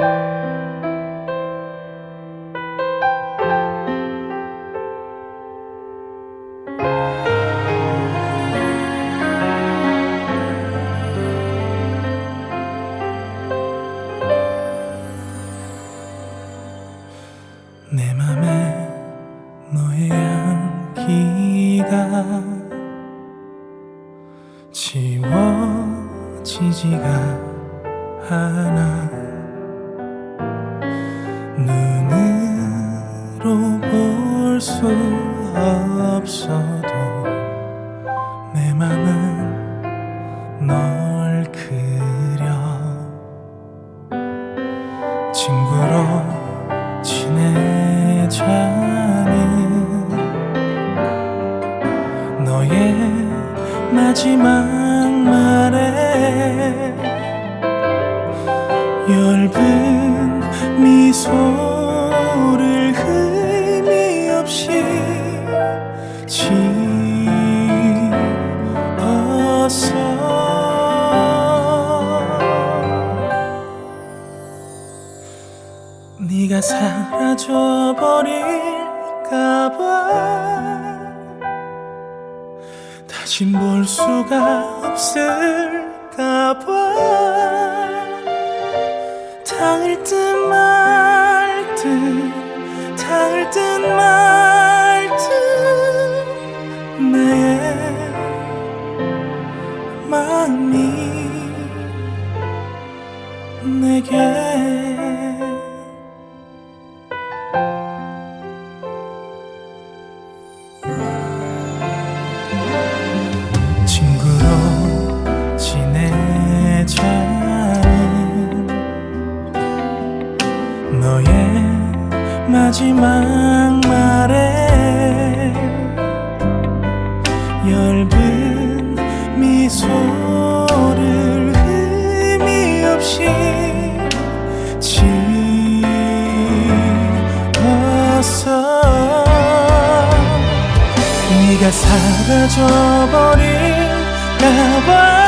내 맘에 너의 향기가 지워지지가 않아 눈으로 볼 수 없어도 내 맘은 널 그려. 친구로 지내자는 너의 마지막 말에 엷은 미소를 의미 없이 지었어 네가 사라져 버릴까봐 다시 볼 수가 없을까봐 닿을 듯말듯 닿을 듯말듯 나의 마음이 내게 너의 마지막 말에 엷은 미소를 의미 없이 지었어 네가 사라져 버릴까봐